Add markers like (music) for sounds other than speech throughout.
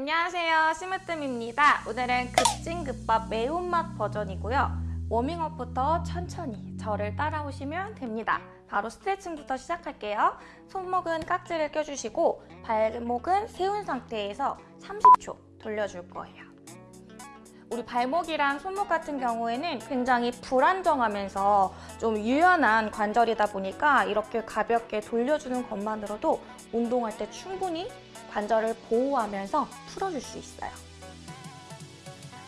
안녕하세요. 심으뜸입니다. 오늘은 급진급밥 매운맛 버전이고요. 워밍업부터 천천히 저를 따라오시면 됩니다. 바로 스트레칭부터 시작할게요. 손목은 깍지를 껴주시고 발목은 세운 상태에서 30초 돌려줄 거예요. 우리 발목이랑 손목 같은 경우에는 굉장히 불안정하면서 좀 유연한 관절이다 보니까 이렇게 가볍게 돌려주는 것만으로도 운동할 때 충분히 관절을 보호하면서 풀어줄 수 있어요.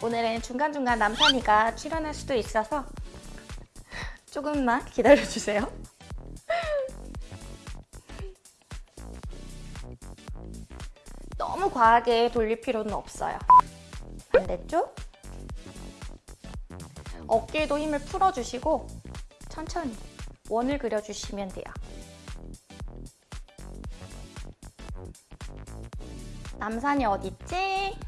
오늘은 중간중간 남편이가 출연할 수도 있어서 조금만 기다려주세요. (laughs) 너무 과하게 돌릴 필요는 없어요. 반대쪽 어깨도 힘을 풀어주시고 천천히 원을 그려주시면 돼요. 남산이 어딨지?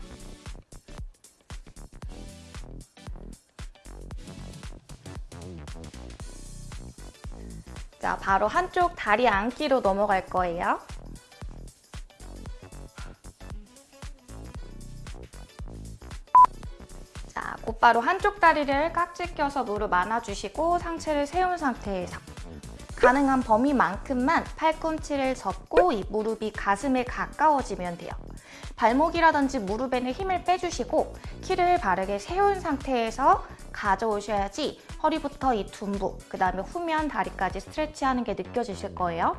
자, 바로 한쪽 다리 앉기로 넘어갈 거예요. 자, 곧바로 한쪽 다리를 깍지 껴서 무릎 안아주시고 상체를 세운 상태에서 가능한 범위만큼만 팔꿈치를 접고 이 무릎이 가슴에 가까워지면 돼요. 발목이라든지 무릎에는 힘을 빼주시고 키를 바르게 세운 상태에서 가져오셔야지 허리부터 이 둔부, 그 다음에 후면 다리까지 stretch하는 게 느껴지실 거예요.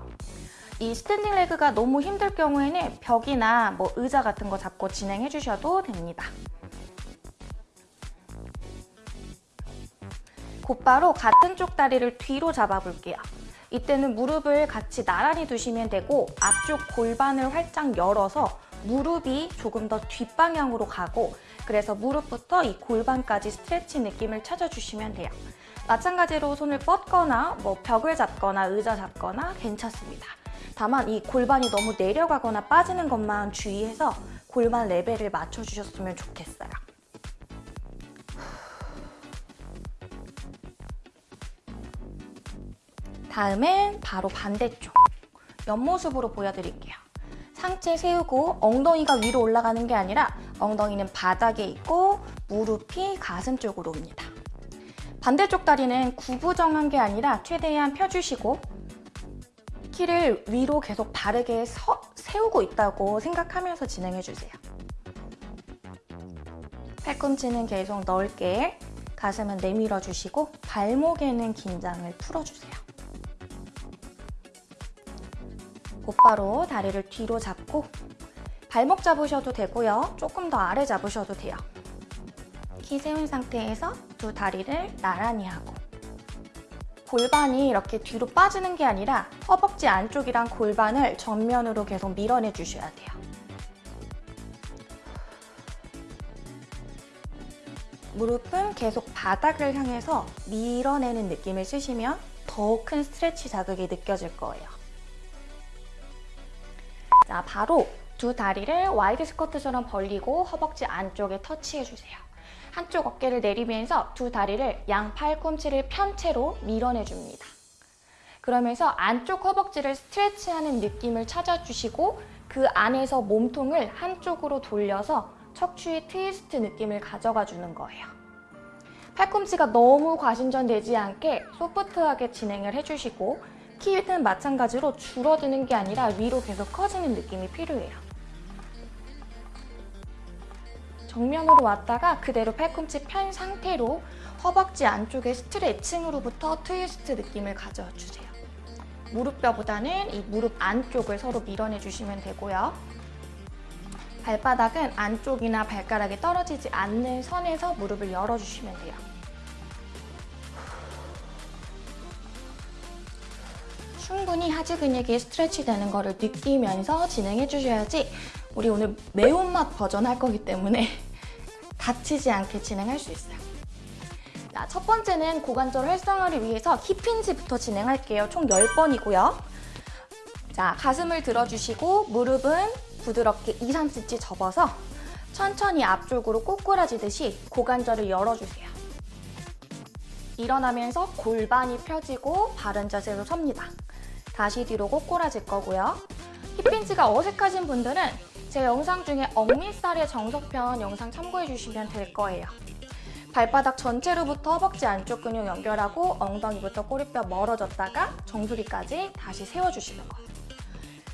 이 standing leg가 너무 힘들 경우에는 벽이나 뭐 의자 같은 거 잡고 진행해 주셔도 됩니다. 곧바로 같은 쪽 다리를 뒤로 잡아볼게요. 이때는 무릎을 같이 나란히 두시면 되고 앞쪽 골반을 활짝 열어서 무릎이 조금 더 뒷방향으로 가고 그래서 무릎부터 이 골반까지 스트레치 느낌을 찾아주시면 돼요. 마찬가지로 손을 뻗거나 뭐 벽을 잡거나 의자 잡거나 괜찮습니다. 다만 이 골반이 너무 내려가거나 빠지는 것만 주의해서 골반 레벨을 맞춰주셨으면 좋겠어요. 다음엔 바로 반대쪽 옆모습으로 보여드릴게요. 상체 세우고 엉덩이가 위로 올라가는 게 아니라 엉덩이는 바닥에 있고 무릎이 가슴 쪽으로 옵니다. 반대쪽 다리는 구부정한 게 아니라 최대한 펴주시고 키를 위로 계속 바르게 서, 세우고 있다고 생각하면서 진행해주세요. 팔꿈치는 계속 넓게 가슴은 내밀어 주시고 발목에는 긴장을 풀어주세요. 곧바로 다리를 뒤로 잡고 발목 잡으셔도 되고요. 조금 더 아래 잡으셔도 돼요. 키 세운 상태에서 두 다리를 나란히 하고 골반이 이렇게 뒤로 빠지는 게 아니라 허벅지 안쪽이랑 골반을 전면으로 계속 밀어내 주셔야 돼요. 무릎은 계속 바닥을 향해서 밀어내는 느낌을 쓰시면 더 큰 stretch 자극이 느껴질 거예요. 자, 바로 두 다리를 wide squat처럼 벌리고 허벅지 안쪽에 터치해주세요. 한쪽 어깨를 내리면서 두 다리를 양 팔꿈치를 편 채로 밀어내줍니다. 그러면서 안쪽 허벅지를 stretch하는 느낌을 찾아주시고 그 안에서 몸통을 한쪽으로 돌려서 척추의 트위스트 느낌을 가져가 주는 거예요. 팔꿈치가 너무 과신전되지 않게 소프트하게 진행을 해주시고 키는 마찬가지로 줄어드는 게 아니라 위로 계속 커지는 느낌이 필요해요. 정면으로 왔다가 그대로 팔꿈치 편 상태로 허벅지 안쪽의 스트레칭으로부터 트위스트 느낌을 가져주세요. 무릎뼈보다는 이 무릎 안쪽을 서로 밀어내주시면 되고요. 발바닥은 안쪽이나 발가락이 떨어지지 않는 선에서 무릎을 열어주시면 돼요. 충분히 하지 근육이 스트레치 되는 거를 느끼면서 진행해 주셔야지 우리 오늘 매운맛 버전 할 거기 때문에 (laughs) 다치지 않게 진행할 수 있어요. 자, 첫 번째는 고관절 활성화를 위해서 힙힌지부터 진행할게요. 총 10번이고요. 자, 가슴을 들어주시고 무릎은 부드럽게 2, 3cm 접어서 천천히 앞쪽으로 꼬꾸라지듯이 고관절을 열어주세요. 일어나면서 골반이 펴지고 바른 자세로 섭니다. 다시 뒤로 꼬꾸라질 거고요. 힙핀치가 어색하신 분들은 제 영상 중에 억밑살의 정석편 영상 참고해 주시면 될 거예요. 발바닥 전체로부터 허벅지 안쪽 근육 연결하고 엉덩이부터 꼬리뼈 멀어졌다가 정수리까지 다시 세워주시는 거.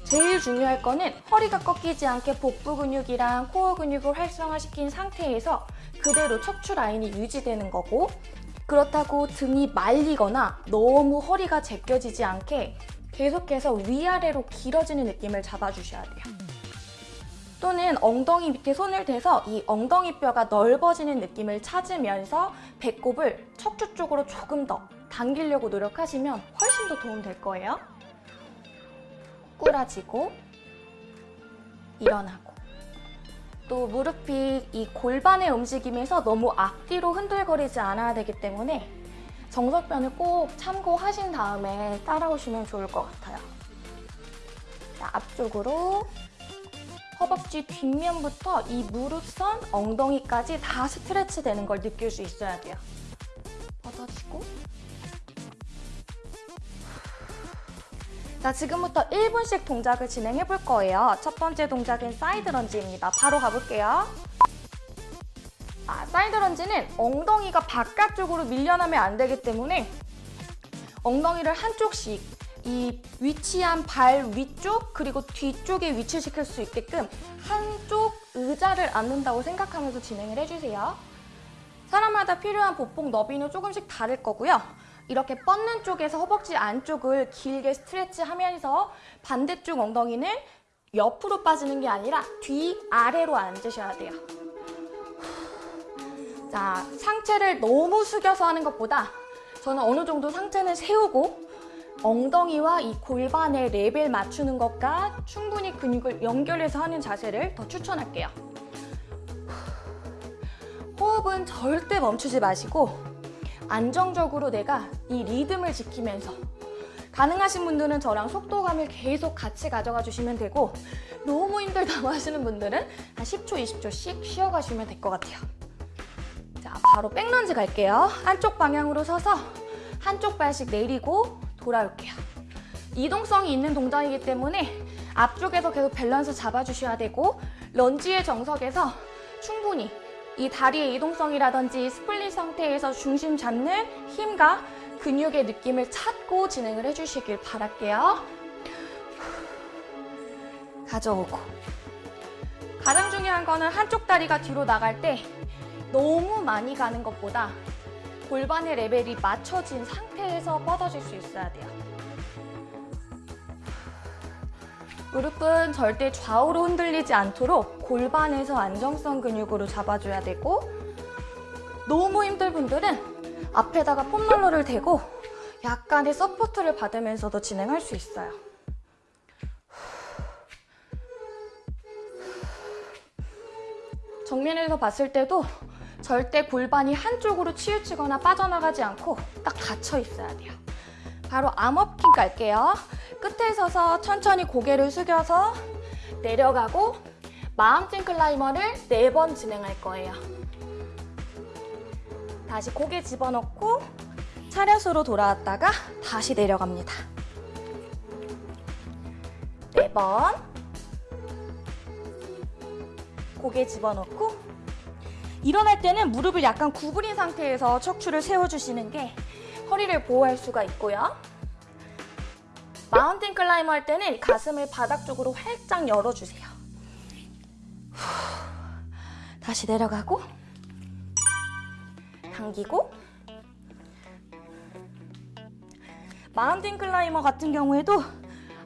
제일 중요할 거는 허리가 꺾이지 않게 복부 근육이랑 코어 근육을 활성화시킨 상태에서 그대로 척추 라인이 유지되는 거고 그렇다고 등이 말리거나 너무 허리가 제껴지지 않게 계속해서 위아래로 길어지는 느낌을 잡아주셔야 돼요. 또는 엉덩이 밑에 손을 대서 이 엉덩이 뼈가 넓어지는 느낌을 찾으면서 배꼽을 척추 쪽으로 조금 더 당기려고 노력하시면 훨씬 더 도움 될 거예요. 꾸라지고 일어나고 또 무릎이 이 골반의 움직임에서 너무 앞뒤로 흔들거리지 않아야 되기 때문에 정석변을 꼭 참고하신 다음에 따라오시면 좋을 것 같아요. 자, 앞쪽으로 허벅지 뒷면부터 이 무릎선, 엉덩이까지 다 스트레치 되는 걸 느낄 수 있어야 돼요. 뻗어지고 자, 지금부터 1분씩 동작을 진행해 볼 거예요. 첫 번째 동작은 side lunge입니다. 바로 가볼게요. 아, side lunge는 엉덩이가 바깥쪽으로 밀려나면 안 되기 때문에 엉덩이를 한쪽씩 이 위치한 발 위쪽 그리고 뒤쪽에 위치시킬 수 있게끔 한쪽 의자를 앉는다고 생각하면서 진행을 해주세요. 사람마다 필요한 보폭 너비는 조금씩 다를 거고요. 이렇게 뻗는 쪽에서 허벅지 안쪽을 길게 스트레치하면서 반대쪽 엉덩이는 옆으로 빠지는 게 아니라 뒤 아래로 앉으셔야 돼요. 자, 상체를 너무 숙여서 하는 것보다 저는 어느 정도 상체는 세우고 엉덩이와 이 골반의 레벨 맞추는 것과 충분히 근육을 연결해서 하는 자세를 더 추천할게요. 호흡은 절대 멈추지 마시고 안정적으로 내가 이 리듬을 지키면서 가능하신 분들은 저랑 속도감을 계속 같이 가져가 주시면 되고 너무 힘들다고 하시는 분들은 한 10초, 20초씩 쉬어가시면 될 것 같아요. 자, 바로 백런지 갈게요. 한쪽 방향으로 서서 한쪽 발씩 내리고 돌아올게요. 이동성이 있는 동작이기 때문에 앞쪽에서 계속 밸런스 잡아주셔야 되고 lunge의 정석에서 충분히 이 다리의 이동성이라든지 split 상태에서 중심 잡는 힘과 근육의 느낌을 찾고 진행을 해주시길 바랄게요. 가져오고 가장 중요한 거는 한쪽 다리가 뒤로 나갈 때 너무 많이 가는 것보다 골반의 레벨이 맞춰진 상태에서 뻗어질 수 있어야 돼요. 무릎은 절대 좌우로 흔들리지 않도록 골반에서 안정성 근육으로 잡아줘야 되고 너무 힘들 분들은 앞에다가 foam roller를 대고 약간의 support를 받으면서도 진행할 수 있어요. 정면에서 봤을 때도 절대 골반이 한쪽으로 치우치거나 빠져나가지 않고 딱 닫혀 있어야 돼요. 바로 암업킹 갈게요. 끝에 서서 천천히 고개를 숙여서 내려가고 마운틴 클라이머를 네번 진행할 거예요. 다시 고개 집어넣고 차렷으로 돌아왔다가 다시 내려갑니다. 네 번. 고개 집어넣고 일어날 때는 무릎을 약간 구부린 상태에서 척추를 세워주시는 게 허리를 보호할 수가 있고요. mountain climber 할 때는 가슴을 바닥 쪽으로 활짝 열어주세요. 다시 내려가고 당기고 mountain climber 같은 경우에도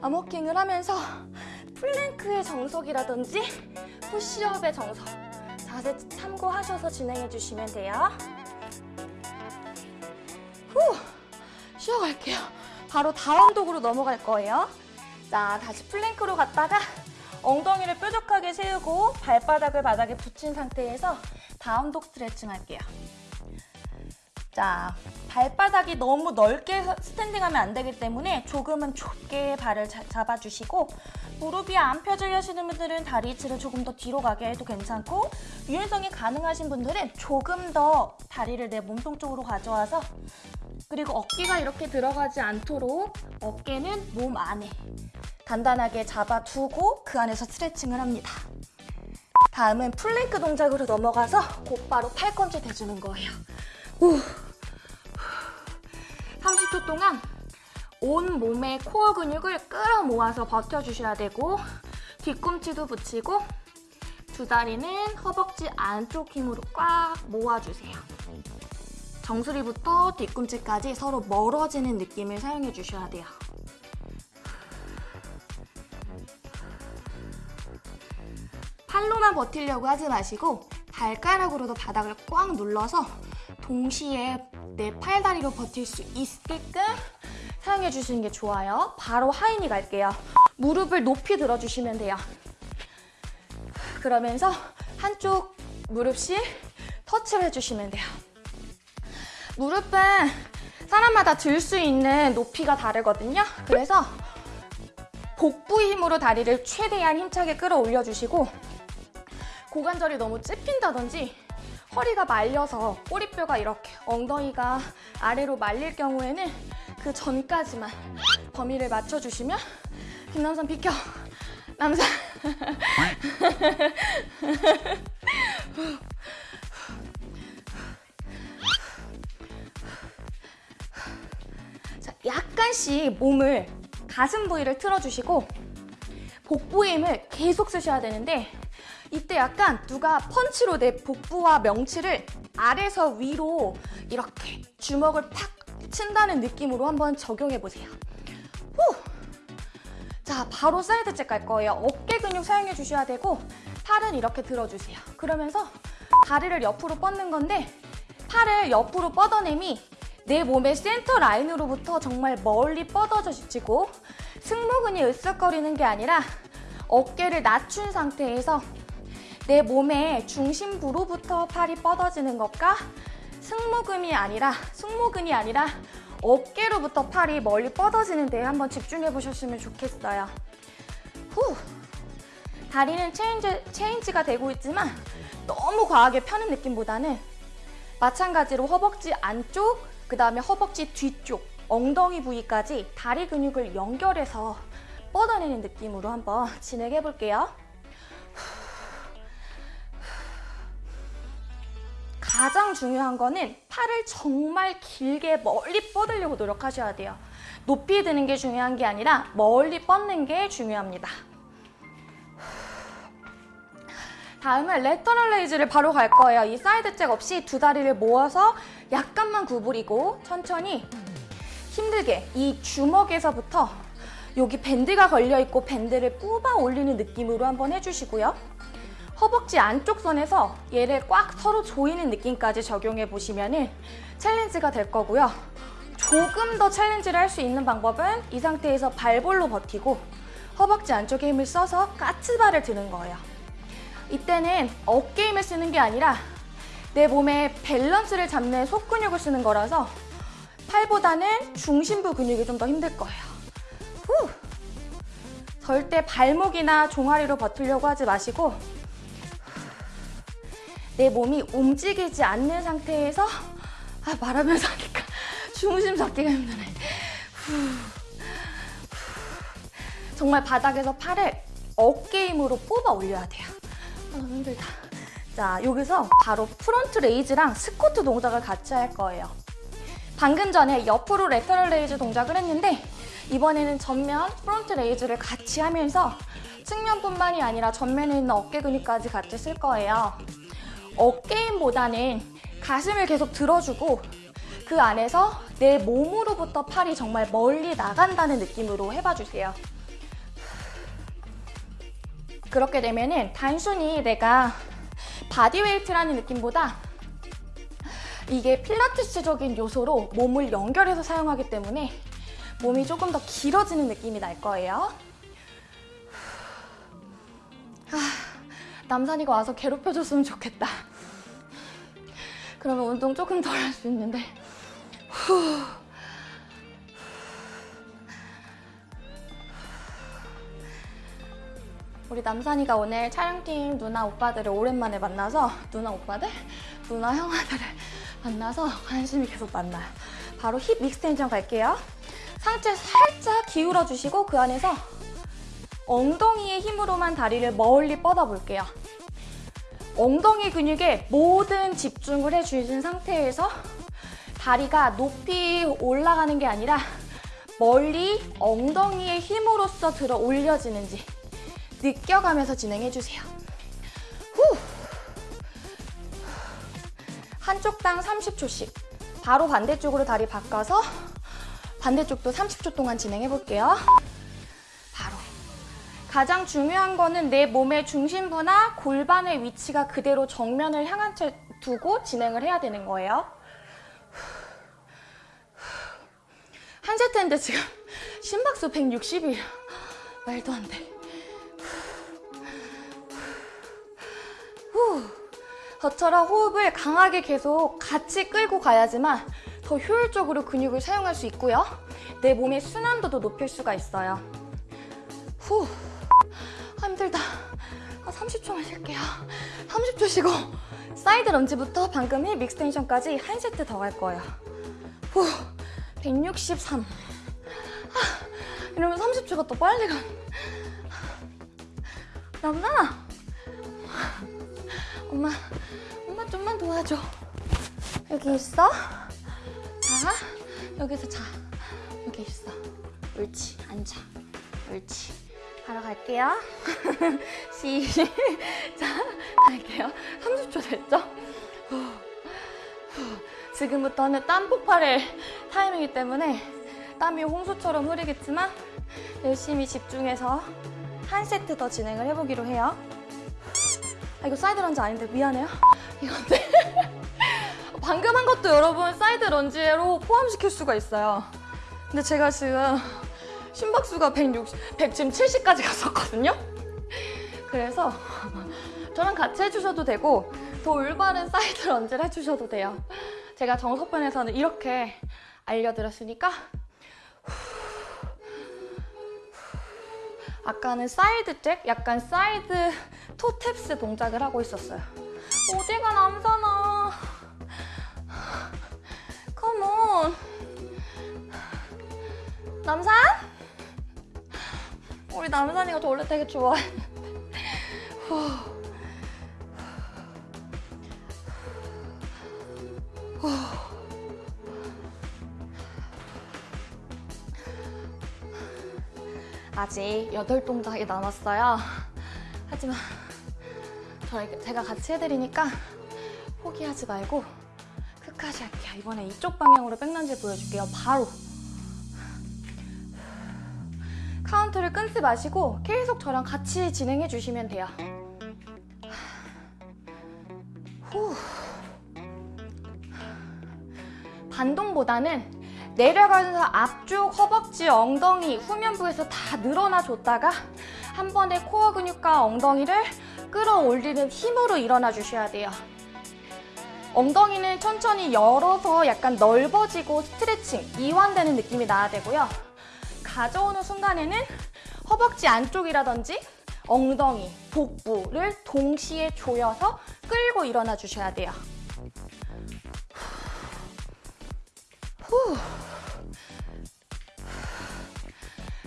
arm walking을 하면서 plank의 정석이라든지 push-up의 정석 자세 참고하셔서 진행해 주시면 돼요. 후, 쉬어갈게요. 바로 down dog으로 넘어갈 거예요. 자, 다시 plank로 갔다가 엉덩이를 뾰족하게 세우고 발바닥을 바닥에 붙인 상태에서 down dog 스트레칭 할게요. 자, 발바닥이 너무 넓게 standing하면 안 되기 때문에 조금은 좁게 발을 자, 잡아주시고 무릎이 안 펴져 하시는 분들은 다리 위치를 조금 더 뒤로 가게 해도 괜찮고 유연성이 가능하신 분들은 조금 더 다리를 내 몸통 쪽으로 가져와서 그리고 어깨가 이렇게 들어가지 않도록 어깨는 몸 안에 단단하게 잡아두고 그 안에서 스트레칭을 합니다. 다음은 플랭크 동작으로 넘어가서 곧바로 팔꿈치 대주는 거예요. 후. 30초 동안 온 몸의 코어 근육을 끌어모아서 버텨주셔야 되고 뒤꿈치도 붙이고 두 다리는 허벅지 안쪽 힘으로 꽉 모아주세요. 정수리부터 뒤꿈치까지 서로 멀어지는 느낌을 사용해 주셔야 돼요. 팔로만 버티려고 하지 마시고 발가락으로도 바닥을 꽉 눌러서 동시에 내 팔다리로 버틸 수 있게끔 사용해 주시는 게 좋아요. 바로 하이니 갈게요. 무릎을 높이 들어주시면 돼요. 그러면서 한쪽 무릎씩 터치를 해주시면 돼요. 무릎은 사람마다 들 수 있는 높이가 다르거든요. 그래서 복부 힘으로 다리를 최대한 힘차게 끌어올려 주시고 고관절이 너무 찝힌다든지 허리가 말려서 꼬리뼈가 이렇게 엉덩이가 아래로 말릴 경우에는 그 전까지만 범위를 맞춰주시면 김남선 비켜. 남산 자, 약간씩 몸을 가슴 부위를 틀어주시고 복부 힘을 계속 쓰셔야 되는데 이때 약간 누가 펀치로 내 복부와 명치를 아래서 위로 이렇게 주먹을 팍 친다는 느낌으로 한번 적용해 보세요. 후! 자, 바로 side jack 갈 거예요. 어깨 근육 사용해 주셔야 되고 팔은 이렇게 들어주세요. 그러면서 다리를 옆으로 뻗는 건데 팔을 옆으로 뻗어냄이 내 몸의 센터 라인으로부터 정말 멀리 뻗어지고 승모근이 으쓱거리는 게 아니라 어깨를 낮춘 상태에서 내 몸의 중심부로부터 팔이 뻗어지는 것과 승모근이 아니라 승모근이 아니라 어깨로부터 팔이 멀리 뻗어지는 데에 한번 집중해 보셨으면 좋겠어요. 후. 다리는 체인지, 체인지가 되고 있지만 너무 과하게 펴는 느낌보다는 마찬가지로 허벅지 안쪽, 그 다음에 허벅지 뒤쪽, 엉덩이 부위까지 다리 근육을 연결해서 뻗어내는 느낌으로 한번 진행해 볼게요. 가장 중요한 거는 팔을 정말 길게 멀리 뻗으려고 노력하셔야 돼요. 높이 드는 게 중요한 게 아니라 멀리 뻗는 게 중요합니다. 다음은 lateral raise를 바로 갈 거예요. 이 side jack 없이 두 다리를 모아서 약간만 구부리고 천천히 힘들게 이 주먹에서부터 여기 밴드가 걸려있고 밴드를 뽑아 올리는 느낌으로 한번 해주시고요. 허벅지 안쪽 선에서 얘를 꽉 서로 조이는 느낌까지 적용해 보시면 challenge가 될 거고요. 조금 더 challenge를 할 수 있는 방법은 이 상태에서 발볼로 버티고 허벅지 안쪽에 힘을 써서 까치발을 드는 거예요. 이때는 어깨 힘을 쓰는 게 아니라 내 몸의 밸런스를 잡는 속근육을 쓰는 거라서 팔보다는 중심부 근육이 좀 더 힘들 거예요. 후! 절대 발목이나 종아리로 버티려고 하지 마시고 내 몸이 움직이지 않는 상태에서 아, 말하면서 하니까 중심 잡기가 힘드네. 정말 바닥에서 팔을 어깨 힘으로 뽑아 올려야 돼요. 아, 너무 힘들다. 자, 여기서 바로 front raise랑 squat 동작을 같이 할 거예요. 방금 전에 옆으로 lateral raise 동작을 했는데 이번에는 전면 front raise를 같이 하면서 측면뿐만이 아니라 전면에 있는 어깨 근육까지 같이 쓸 거예요. 어깨힘보다는 가슴을 계속 들어주고 그 안에서 내 몸으로부터 팔이 정말 멀리 나간다는 느낌으로 해봐주세요. 그렇게 되면 은 단순히 내가 bodyweight라는 느낌보다 이게 필라테스적인 요소로 몸을 연결해서 사용하기 때문에 몸이 조금 더 길어지는 느낌이 날 거예요. 남산이가 와서 괴롭혀줬으면 좋겠다. 그러면 운동 조금 덜 할 수 있는데. 후. 우리 남산이가 오늘 촬영팀 누나 오빠들을 오랜만에 만나서 누나 오빠들? 누나 형아들을 만나서 관심이 계속 많나요. 바로 hip extension 갈게요. 상체 살짝 기울어 주시고 그 안에서 엉덩이의 힘으로만 다리를 멀리 뻗어 볼게요. 엉덩이 근육에 모든 집중을 해주신 상태에서 다리가 높이 올라가는 게 아니라 멀리 엉덩이의 힘으로써 들어 올려지는지 느껴가면서 진행해주세요. 후. 한쪽 당 30초씩 바로 반대쪽으로 다리 바꿔서 반대쪽도 30초 동안 진행해볼게요. 가장 중요한 거는 내 몸의 중심부나 골반의 위치가 그대로 정면을 향한 채 두고 진행을 해야 되는 거예요. 한 세트인데 지금 심박수 160이야. 말도 안 돼. 후. 저처럼 호흡을 강하게 계속 같이 끌고 가야지만 더 효율적으로 근육을 사용할 수 있고요. 내 몸의 순환도도 높일 수가 있어요. 후. 아, 힘들다. 아, 30초만 쉴게요. 30초 쉬고 side lunge부터 방금 hip extension까지 한 세트 더 갈 거예요. 후. 163. 아, 이러면 30초가 더 빨리 가. 남자아. 엄마, 엄마 좀만 도와줘. 여기 있어? 자, 여기서 자. 여기 있어. 옳지, 앉아. 옳지. 바로 갈게요. (laughs) 시작. 갈게요. 30초 됐죠? 지금부터는 땀 폭발의 타이밍이기 때문에 땀이 홍수처럼 흐르겠지만 열심히 집중해서 한 세트 더 진행을 해보기로 해요. 아, 이거 side lunge 아닌데 미안해요. (laughs) 이건데. (laughs) 방금 한 것도 여러분 side lunge로 포함시킬 수가 있어요. 근데 제가 지금 심박수가 160, 100, 지금 70까지 갔었거든요. 그래서 저랑 같이 해주셔도 되고 더 올바른 side lunge를 해주셔도 돼요. 제가 정석편에서는 이렇게 알려드렸으니까 아까는 side jack, 약간 side toe taps 동작을 하고 있었어요. 어디 가 남산아? Come on. 남산? 우리 남산이가 저 원래 되게. 후. 아직 8동작이 남았어요. 하지만 저희, 제가 같이 해드리니까 포기하지 말고 끝까지 할게요. 이번에 이쪽 방향으로 백런지 보여줄게요. 바로. 카운트를 끊지 마시고 계속 저랑 같이 진행해 주시면 돼요. 후. 반동보다는 내려가면서 앞쪽 허벅지, 엉덩이, 후면부에서 다 늘어나 줬다가 한 번에 core 근육과 엉덩이를 끌어올리는 힘으로 일어나 주셔야 돼요. 엉덩이는 천천히 열어서 약간 넓어지고 스트레칭, 이완되는 느낌이 나야 되고요. 가져오는 순간에는 허벅지 안쪽이라든지 엉덩이, 복부를 동시에 조여서 끌고 일어나 주셔야 돼요. 후.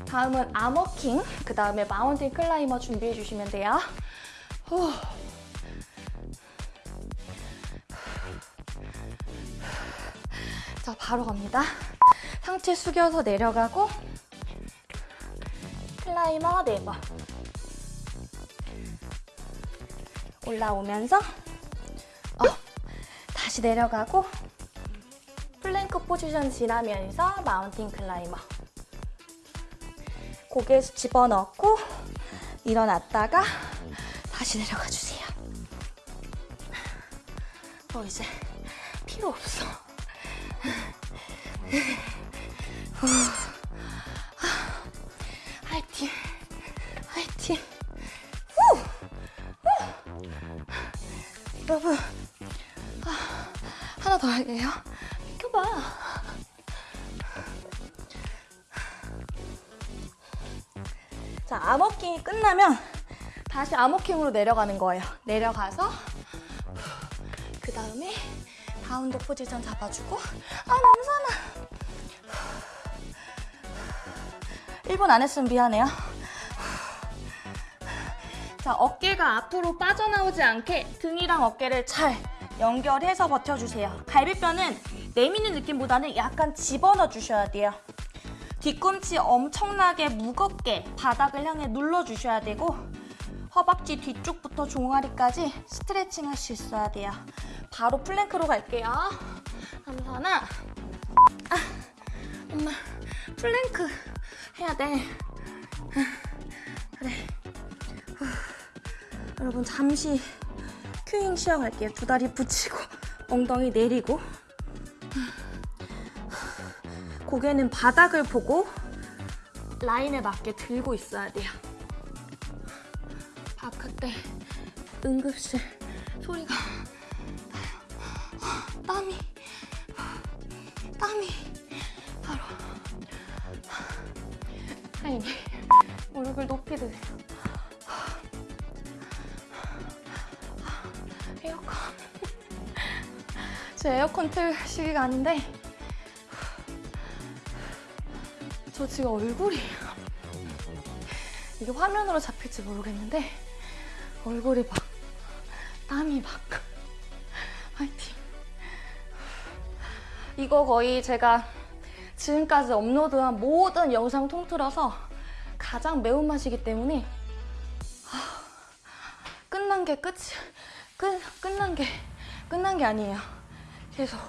다음은 아머킹, 그 다음에 마운틴 클라이머 준비해 주시면 돼요. 후. 자, 바로 갑니다. 상체 숙여서 내려가고 climber 4번 올라오면서 어, 다시 내려가고 plank position 지나면서 mountain climber 고개 집어넣고 일어났다가 다시 내려가 주세요. 어 이제 필요 없어. (laughs) 할게요. 비켜봐. 자, 암호킹이 끝나면 다시 arm walking으로 내려가는 거예요. 내려가서 그 다음에 down dog position 잡아주고 아 남산아 1분 안 했으면 미안해요. 자, 자, 어깨가 앞으로 빠져나오지 않게 등이랑 어깨를 잘 연결해서 버텨주세요. 갈비뼈는 내미는 느낌보다는 약간 집어넣어 주셔야 돼요. 뒤꿈치 엄청나게 무겁게 바닥을 향해 눌러주셔야 되고 허벅지 뒤쪽부터 종아리까지 스트레칭 할 수 있어야 돼요. 바로 plank로 갈게요. 남산아 아, 엄마 플랭크 해야 돼. 그래. 후. 여러분 잠시 cueing 쉬어갈게요. 두 다리 붙이고 (laughs) 엉덩이 내리고 고개는 바닥을 보고 라인에 맞게 들고 있어야 돼요. 바깥에 응급실 소리가 땀이 땀이 바로 아니 무릎을 높이 드세요. 에어컨. 제 에어컨 틀 시기가 아닌데 저 지금 얼굴이 이게 화면으로 잡힐지 모르겠는데 얼굴이 막 땀이 막. 화이팅. 이거 거의 제가 지금까지 업로드한 모든 영상 통틀어서 가장 매운맛이기 때문에 아, 끝난 게 끝이 끝, 끝난 게 끝난 게 아니에요 계속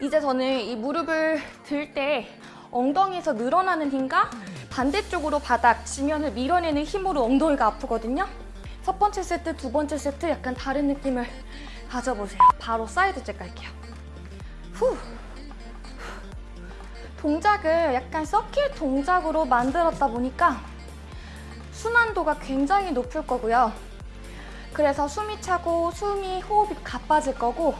이제 저는 이 무릎을 들 때 엉덩이에서 늘어나는 힘과 반대쪽으로 바닥, 지면을 밀어내는 힘으로 엉덩이가 아프거든요. 첫 번째 세트, 두 번째 세트 약간 다른 느낌을 가져보세요. 바로 side jack 갈게요. 후. 동작을 약간 서킷 동작으로 만들었다 보니까 순환도가 굉장히 높을 거고요. 그래서 숨이 차고 숨이 호흡이 가빠질 거고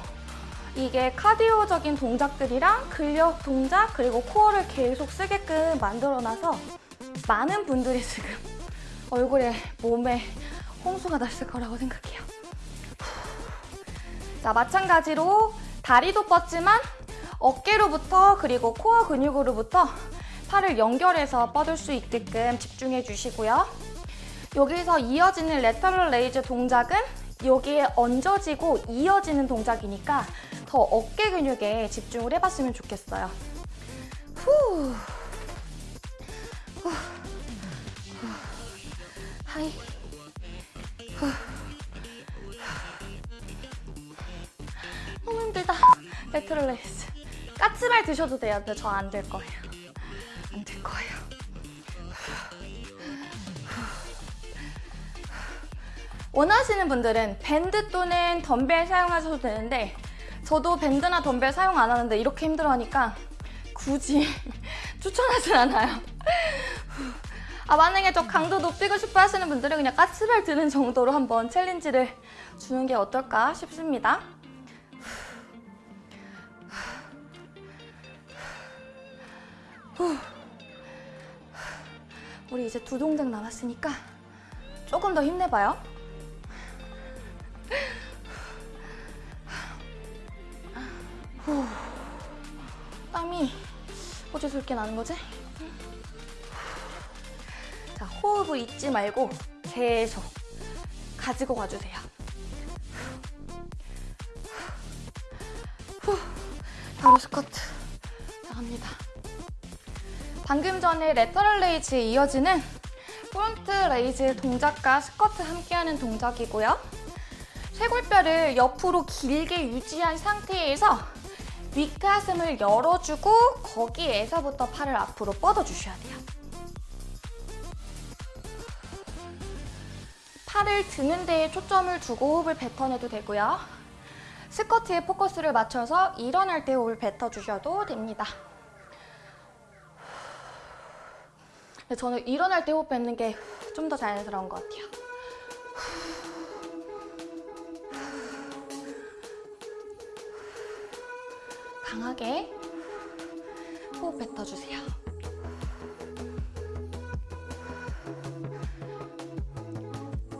이게 카디오적인 동작들이랑 근력 동작 그리고 코어를 계속 쓰게끔 만들어놔서 많은 분들이 지금 얼굴에 몸에 홍수가 났을 거라고 생각해요. 자 마찬가지로 다리도 뻗지만 어깨로부터 그리고 core 근육으로부터 팔을 연결해서 뻗을 수 있게끔 집중해 주시고요. 여기서 이어지는 lateral raise 동작은 여기에 얹어지고 이어지는 동작이니까 더 어깨 근육에 집중을 해봤으면 좋겠어요. 후. 후. 후. 하이. 후. 너무 힘들다. Lateral raise. 까치발 드셔도 돼요. 근데 저 안 될 거예요. 안 될 거예요. 원하시는 분들은 밴드 또는 덤벨 사용하셔도 되는데 저도 밴드나 덤벨 사용 안 하는데 이렇게 힘들어하니까 굳이 (laughs) 추천하진 않아요. 아 만약에 저 강도 높이고 싶어 하시는 분들은 그냥 까치발 드는 정도로 한번 챌린지를 주는 게 어떨까 싶습니다. 우리 이제 두 동작 남았으니까 조금 더 힘내봐요. 후, 땀이 이렇게 나는 거지? 자, 호흡을 잊지 말고 계속 가지고 가주세요. 후, 바로 스쿼트 나갑니다. 방금 전에 lateral raise에 이어지는 front raise 동작과 스쿼트 함께하는 동작이고요. 쇄골뼈를 옆으로 길게 유지한 상태에서 윗가슴을 열어주고 거기에서부터 팔을 앞으로 뻗어주셔야 돼요. 팔을 드는 데에 초점을 두고 호흡을 뱉어내도 되고요. 스쿼트에 포커스를 맞춰서 일어날 때 호흡을 뱉어주셔도 됩니다. 저는 일어날 때 호흡 뱉는 게 좀 더 자연스러운 것 같아요. 강하게 호흡 뱉어주세요.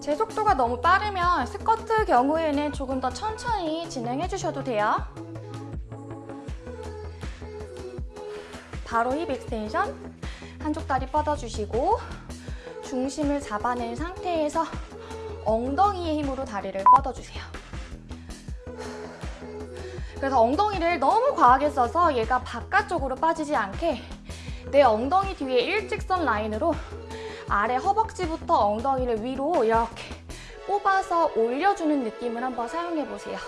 제 속도가 너무 빠르면 스쿼트 경우에는 조금 더 천천히 진행해 주셔도 돼요. 바로 hip extension. 한쪽 다리 뻗어주시고 중심을 잡아낸 상태에서 엉덩이의 힘으로 다리를 뻗어주세요. 그래서 엉덩이를 너무 과하게 써서 얘가 바깥쪽으로 빠지지 않게 내 엉덩이 뒤에 일직선 라인으로 아래 허벅지부터 엉덩이를 위로 이렇게 뽑아서 올려주는 느낌을 한번 사용해 보세요.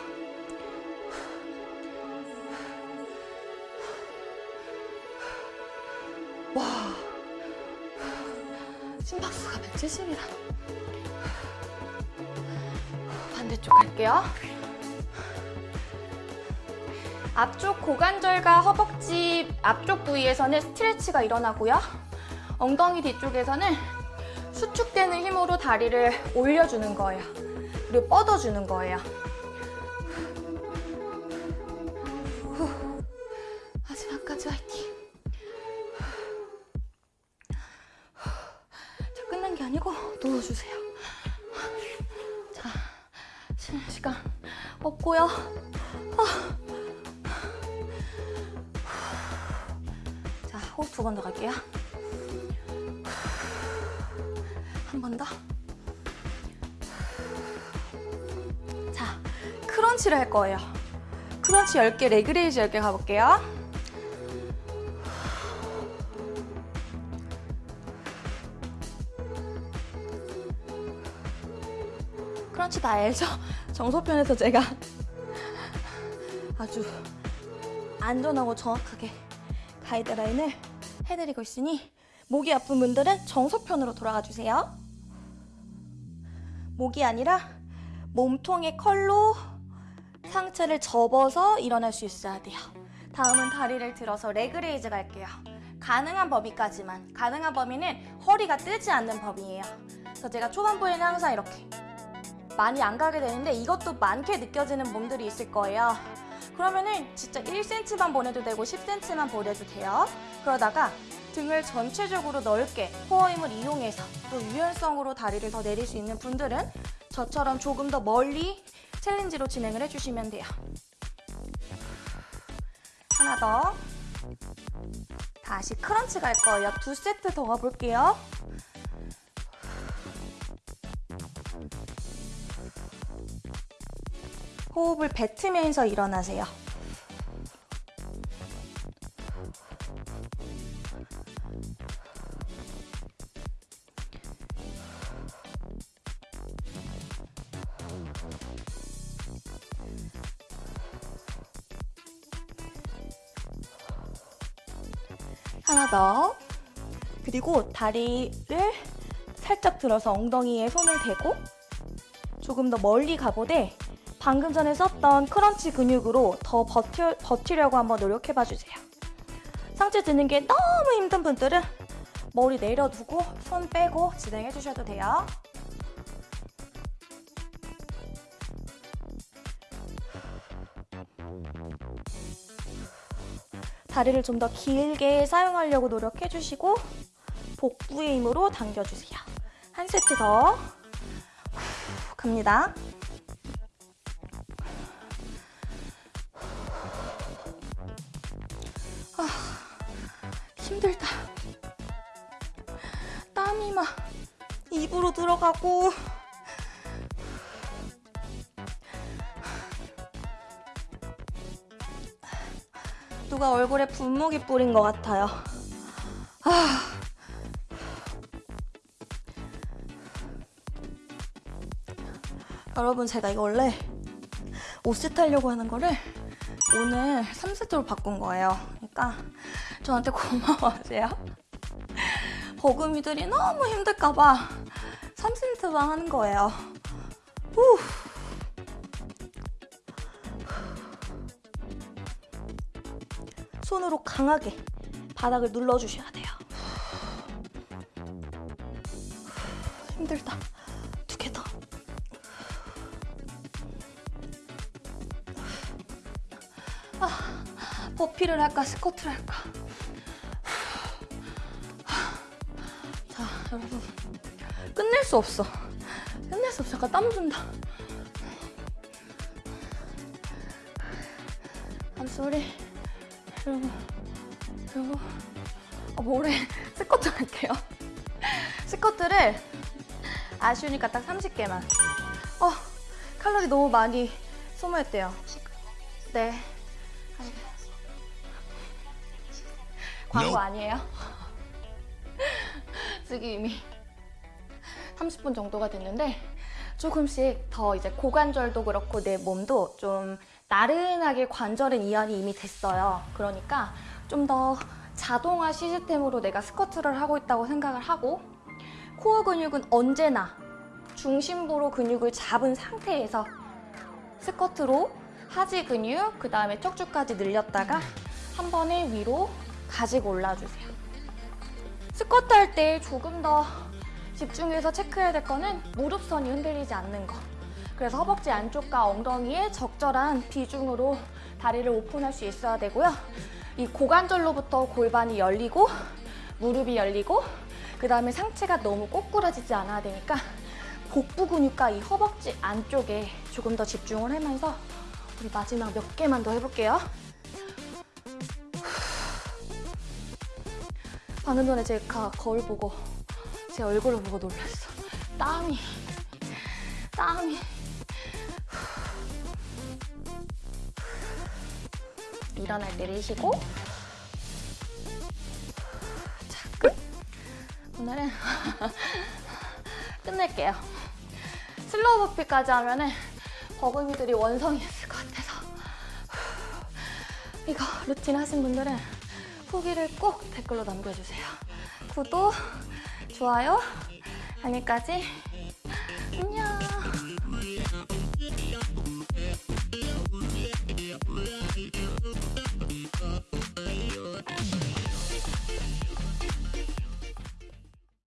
70이다. 반대쪽 갈게요. 앞쪽 고관절과 허벅지 앞쪽 부위에서는 스트레치가 일어나고요. 엉덩이 뒤쪽에서는 수축되는 힘으로 다리를 올려주는 거예요. 그리고 뻗어주는 거예요. 아니고 누워주세요. 자, 쉬는 시간 없고요. 자, 호흡 두 번 더 갈게요. 한 번 더. 자, crunch를 할 거예요. crunch 10개, leg raise 10개 가볼게요. crunch 다 알죠? (laughs) 정석편에서 제가 아주 안전하고 정확하게 가이드라인을 해드리고 있으니 목이 아픈 분들은 정석편으로 돌아가 주세요. 목이 아니라 몸통의 curl로 상체를 접어서 일어날 수 있어야 돼요. 다음은 다리를 들어서 leg raise 갈게요. 가능한 범위까지만. 가능한 범위는 허리가 뜨지 않는 범위예요. 그래서 제가 초반부에는 항상 이렇게 많이 안 가게 되는데 이것도 많게 느껴지는 몸들이 있을 거예요. 그러면은 진짜 1cm만 보내도 되고 10cm만 보내도 돼요. 그러다가 등을 전체적으로 넓게 코어 힘을 이용해서 또 유연성으로 다리를 더 내릴 수 있는 분들은 저처럼 조금 더 멀리 챌린지로 진행을 해주시면 돼요. 하나 더. 다시 크런치 갈 거예요. 두 세트 더 가볼게요. 호흡을 뱉으면서 일어나세요. 하나 더. 그리고 다리를 살짝 들어서 엉덩이에 손을 대고 조금 더 멀리 가보되 방금 전에 썼던 크런치 근육으로 더 버텨, 버티려고 한번 노력해봐 주세요. 상체 드는 게 너무 힘든 분들은 머리 내려두고 손 빼고 진행해 주셔도 돼요. 다리를 좀 더 길게 사용하려고 노력해 주시고 복부의 힘으로 당겨주세요. 한 세트 더 후, 갑니다. 힘들다. 땀이 막 입으로 들어가고 누가 얼굴에 분무기 뿌린 것 같아요. 아. 여러분 제가 이거 원래 5세트 하려고 하는 거를 오늘 3세트로 바꾼 거예요. 그러니까 저한테 고마워하세요. (laughs) 버금이들이 너무 힘들까봐 3세트만 하는 거예요. 후. 손으로 강하게 바닥을 눌러주셔야 돼요. 힘들다. 두 개 더. 아, 버피를 할까 스쿼트를 할까. (laughs) 끝낼 수 없어. 끝낼 수 없어. 잠깐 땀 준다. Sorry. 여러분, 그리고 어, 뭐래? (laughs) 스쿼트 할게요. (laughs) 스쿼트를 아쉬우니까 딱 30개만. 어, 칼로리 너무 많이 소모했대요. 네. 광고. 아니에요? 지금 이미 30분 정도가 됐는데 조금씩 더 이제 고관절도 그렇고 내 몸도 좀 나른하게 관절은 이완이 이미 됐어요. 그러니까 좀 더 자동화 시스템으로 내가 스쿼트를 하고 있다고 생각을 하고 코어 근육은 언제나 중심부로 근육을 잡은 상태에서 스쿼트로 하지 근육, 그 다음에 척추까지 늘렸다가 한 번에 위로 가지고 올라주세요. 스쿼트 할 때 조금 더 집중해서 체크해야 될 거는 무릎선이 흔들리지 않는 거. 그래서 허벅지 안쪽과 엉덩이에 적절한 비중으로 다리를 오픈할 수 있어야 되고요. 이 고관절로부터 골반이 열리고 무릎이 열리고 그 다음에 상체가 너무 꼬꾸라지지 않아야 되니까 복부 근육과 이 허벅지 안쪽에 조금 더 집중을 하면서 우리 마지막 몇 개만 더 해볼게요. 방금 전에 제가 거울 보고 제 얼굴을 보고 놀랐어. 땀이, 땀이. 일어날 내리시고 자, 끝. 오늘은 (laughs) 끝낼게요. slow burpee까지 하면 은 버금이들이 원성이 있을 것 같아서 이거 루틴 하신 분들은 후기를 꼭 댓글로 남겨주세요. 구독, 좋아요, 알림까지